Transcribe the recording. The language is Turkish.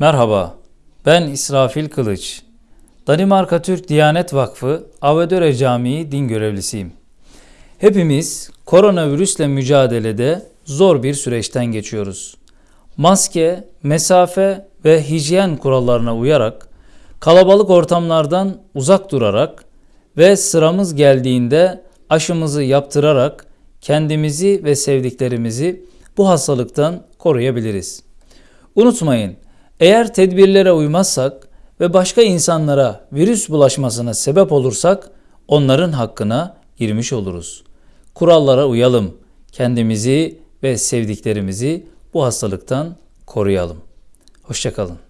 Merhaba, ben İsrafil Kılıç. Danimarka Türk Diyanet Vakfı Avedöre Camii din görevlisiyim. Hepimiz koronavirüsle mücadelede zor bir süreçten geçiyoruz. Maske, mesafe ve hijyen kurallarına uyarak, kalabalık ortamlardan uzak durarak ve sıramız geldiğinde aşımızı yaptırarak kendimizi ve sevdiklerimizi bu hastalıktan koruyabiliriz. Unutmayın, eğer tedbirlere uymazsak ve başka insanlara virüs bulaşmasına sebep olursak onların hakkına girmiş oluruz. Kurallara uyalım. Kendimizi ve sevdiklerimizi bu hastalıktan koruyalım. Hoşçakalın.